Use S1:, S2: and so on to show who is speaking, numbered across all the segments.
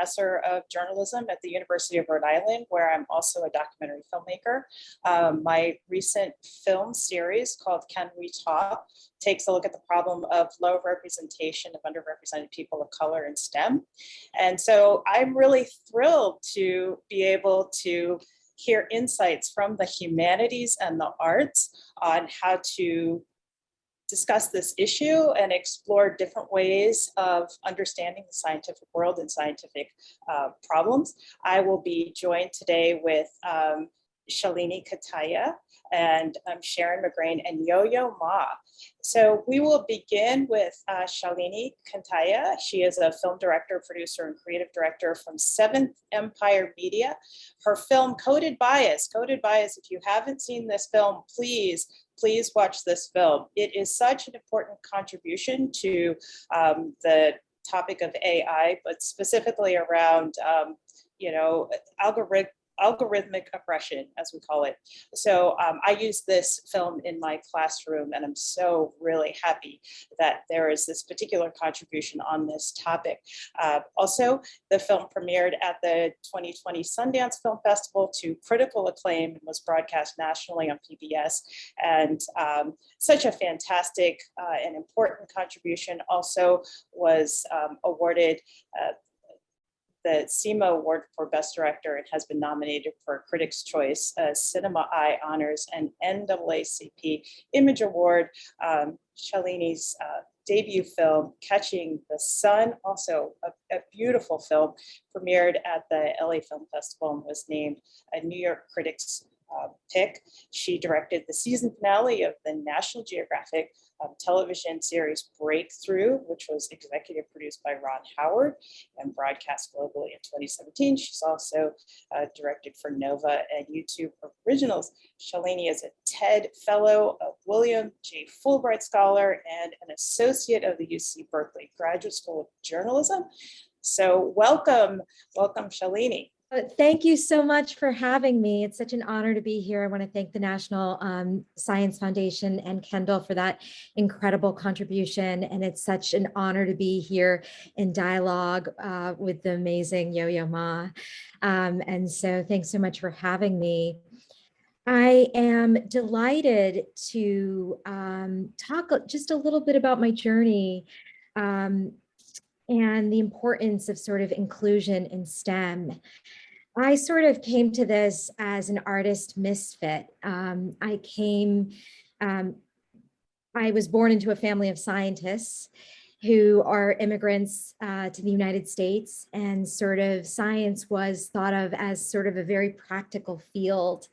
S1: professor of journalism at the University of Rhode Island, where I'm also a documentary filmmaker. Um, my recent film series called Can We Talk takes a look at the problem of low representation of underrepresented people of color in STEM. And so I'm really thrilled to be able to hear insights from the humanities and the arts on how to discuss this issue and explore different ways of understanding the scientific world and scientific uh, problems. I will be joined today with um, Shalini Kantayya and um, Sharon McGrain and Yo-Yo Ma. So we will begin with uh, Shalini Kantayya. She is a film director, producer, and creative director from Seventh Empire Media. Her film Coded Bias, Coded Bias, if you haven't seen this film, please please watch this film. It is such an important contribution to um, the topic of AI, but specifically around, um, you know, algorithm algorithmic oppression, as we call it. So um, I use this film in my classroom and I'm so really happy that there is this particular contribution on this topic. Uh, also, the film premiered at the 2020 Sundance Film Festival to critical acclaim and was broadcast nationally on PBS. And um, such a fantastic uh, and important contribution also was um, awarded uh, the CIMA Award for Best Director and has been nominated for Critics' Choice, uh, Cinema Eye Honors, and NAACP Image Award. Um, Shalini's uh, debut film, Catching the Sun, also a, a, beautiful film, premiered at the LA Film Festival and was named a New York Critics uh, pick. She directed the season finale of the National Geographic um, television series Breakthrough, which was executive produced by Ron Howard and broadcast globally in 2017. She's also uh, directed for Nova and YouTube Originals. Shalini is a TED Fellow, a William J. Fulbright Scholar, and an Associate of the UC Berkeley Graduate School of Journalism. So welcome, welcome Shalini.
S2: Uh, thank you so much for having me. It's such an honor to be here. I want to thank the National um, Science Foundation and Kendall for that incredible contribution. And it's such an honor to be here in dialogue uh, with the amazing Yo-Yo Ma. Um, and so thanks so much for having me. I am delighted to um, talk just a little bit about my journey um, and the importance of sort of inclusion in STEM. I sort of came to this as an artist misfit. Um, I came, um, I was born into a family of scientists who are immigrants uh, to the United States and sort of science was thought of as sort of a very practical field.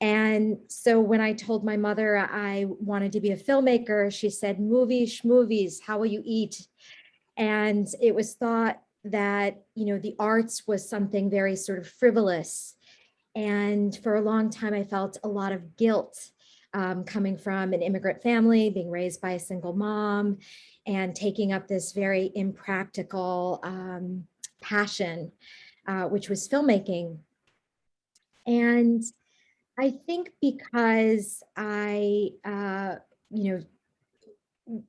S2: And so when I told my mother I wanted to be a filmmaker, she said, movies, movies, how will you eat? And it was thought that, you know, the arts was something very sort of frivolous. And for a long time, I felt a lot of guilt um, coming from an immigrant family, being raised by a single mom, and taking up this very impractical um, passion, uh, which was filmmaking. And I think because I, uh, you know,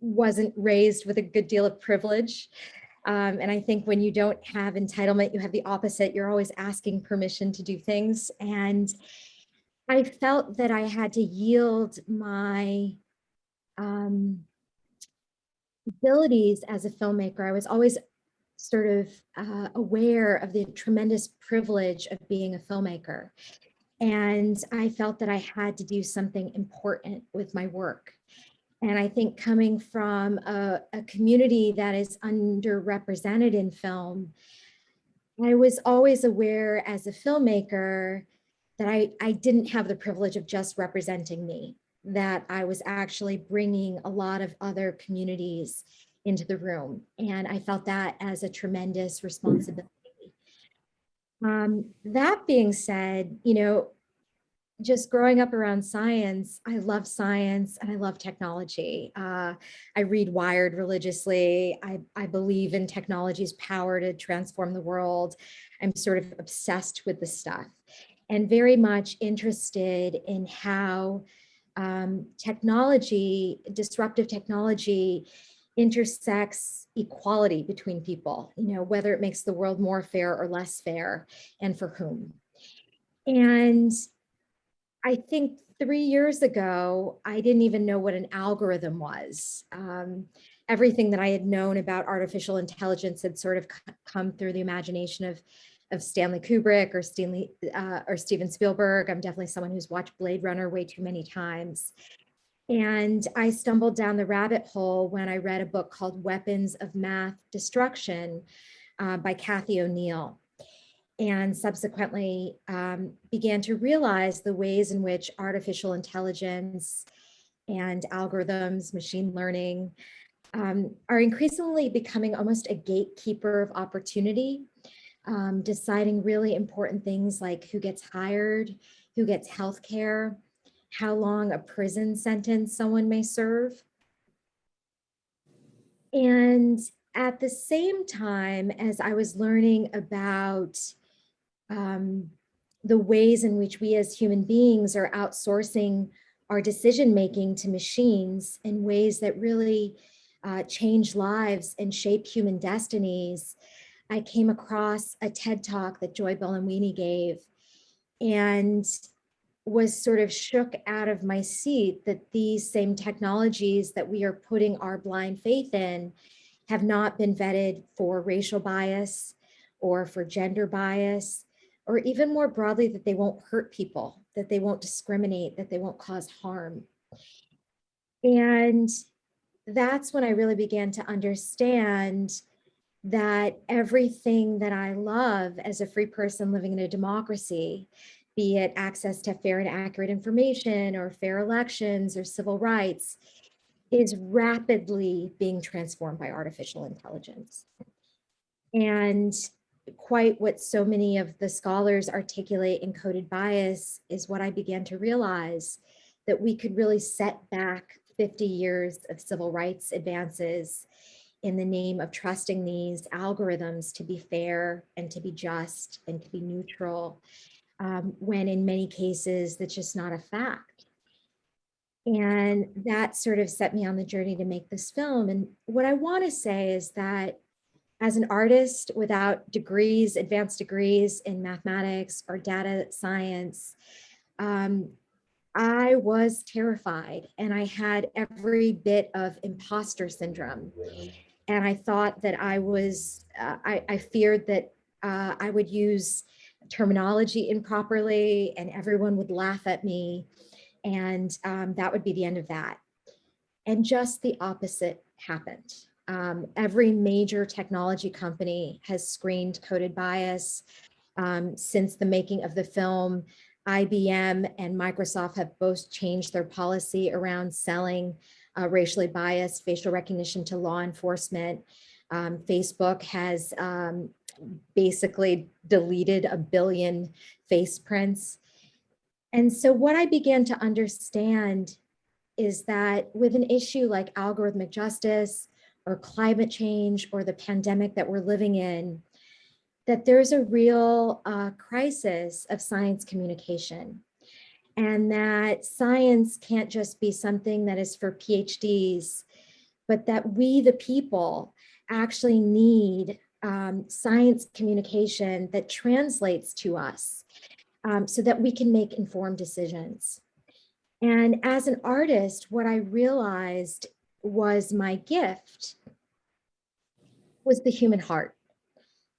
S2: wasn't raised with a good deal of privilege. Um, and I think when you don't have entitlement, you have the opposite. You're always asking permission to do things. And I felt that I had to yield my um, abilities as a filmmaker. I was always sort of uh, aware of the tremendous privilege of being a filmmaker. And I felt that I had to do something important with my work. And I think coming from a, a community that is underrepresented in film, I was always aware as a filmmaker that I, I didn't have the privilege of just representing me, that I was actually bringing a lot of other communities into the room. And I felt that as a tremendous responsibility. Um, that being said, you know, just growing up around science, I love science and I love technology. Uh, I read Wired religiously. I, I believe in technology's power to transform the world. I'm sort of obsessed with the stuff and very much interested in how um, technology, disruptive technology intersects equality between people, you know, whether it makes the world more fair or less fair and for whom. And I think three years ago, I didn't even know what an algorithm was. Um, everything that I had known about artificial intelligence had sort of come through the imagination of, of Stanley Kubrick or Stanley uh, or Steven Spielberg. I'm definitely someone who's watched Blade Runner way too many times. And I stumbled down the rabbit hole when I read a book called Weapons of Math Destruction uh, by Cathy O'Neil and subsequently um, began to realize the ways in which artificial intelligence and algorithms, machine learning, um, are increasingly becoming almost a gatekeeper of opportunity, um, deciding really important things like who gets hired, who gets health care, how long a prison sentence someone may serve. And at the same time as I was learning about um, the ways in which we as human beings are outsourcing our decision making to machines in ways that really uh, change lives and shape human destinies, I came across a TED talk that Joy Buolamwini gave and was sort of shook out of my seat that these same technologies that we are putting our blind faith in have not been vetted for racial bias or for gender bias or even more broadly, that they won't hurt people, that they won't discriminate, that they won't cause harm. And that's when I really began to understand that everything that I love as a free person living in a democracy, be it access to fair and accurate information or fair elections or civil rights, is rapidly being transformed by artificial intelligence. And quite what so many of the scholars articulate in coded bias is what I began to realize that we could really set back 50 years of civil rights advances in the name of trusting these algorithms to be fair and to be just and to be neutral, um, when in many cases that's just not a fact. And that sort of set me on the journey to make this film. And what I want to say is that as an artist without degrees, advanced degrees in mathematics or data science, um, I was terrified and I had every bit of imposter syndrome. And I thought that I was, uh, I, I, feared that uh, I would use terminology improperly and everyone would laugh at me. And um, that would be the end of that. And just the opposite happened. Um, every major technology company has screened coded bias. Um, since the making of the film, IBM and Microsoft have both changed their policy around selling uh, racially biased facial recognition to law enforcement. Um, Facebook has um, basically deleted a billion face prints. And so what I began to understand is that with an issue like algorithmic justice, or climate change or the pandemic that we're living in, that there's a real uh, crisis of science communication and that science can't just be something that is for PhDs, but that we, the people, actually need um, science communication that translates to us um, so that we can make informed decisions. And as an artist, what I realized was my gift was the human heart.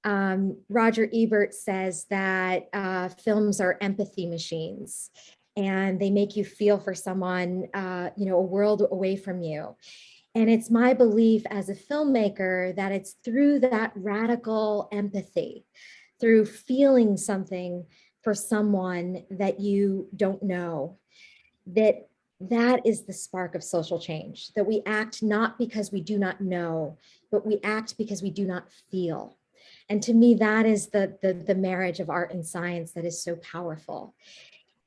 S2: Um, Roger Ebert says that uh, films are empathy machines and they make you feel for someone, uh, you know, a world away from you. And it's my belief as a filmmaker that it's through that radical empathy, through feeling something for someone that you don't know, that that is the spark of social change, that we act not because we do not know, but we act because we do not feel. And to me, that is the, the, the marriage of art and science that is so powerful.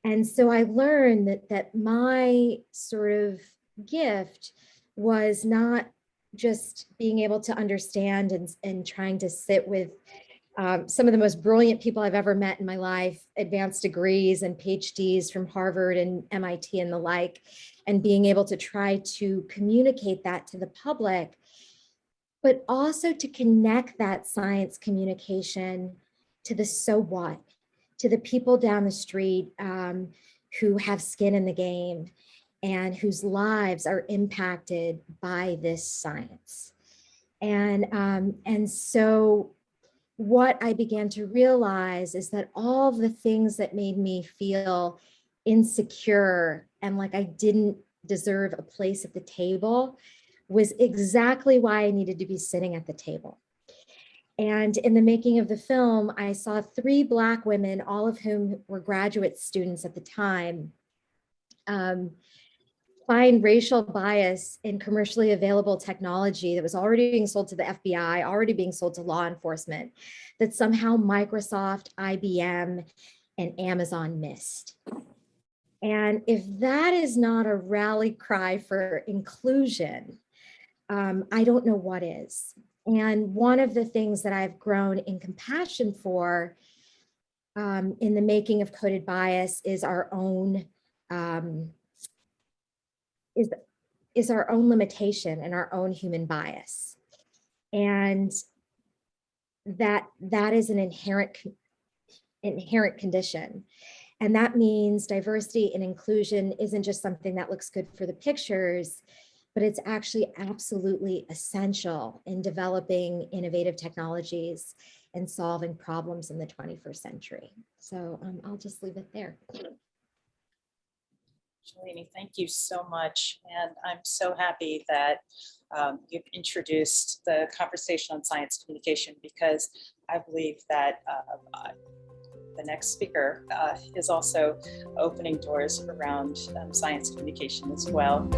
S2: And so I learned that, that my sort of gift was not just being able to understand and, and trying to sit with um, some of the most brilliant people I've ever met in my life, advanced degrees and PhDs from Harvard and MIT and the like, and being able to try to communicate that to the public, but also to connect that science communication to the so what, to the people down the street um, who have skin in the game and whose lives are impacted by this science. And, um, and so what I began to realize is that all the things that made me feel insecure and like I didn't deserve a place at the table was exactly why I needed to be sitting at the table. And in the making of the film, I saw three Black women, all of whom were graduate students at the time, um, find racial bias in commercially available technology that was already being sold to the FBI, already being sold to law enforcement, that somehow Microsoft, IBM, and Amazon missed. And if that is not a rally cry for inclusion, um, I don't know what is. And one of the things that I've grown in compassion for um, in the making of coded bias is our own um, is, is our own limitation and our own human bias. And that that is an inherent inherent condition. And that means diversity and inclusion isn't just something that looks good for the pictures, but it's actually absolutely essential in developing innovative technologies and solving problems in the 21st century. So um, I'll just leave it there.
S1: Shalini, thank you so much. And I'm so happy that um, you've introduced the conversation on science communication because I believe that uh, the next speaker uh, is also opening doors around um, science communication as well.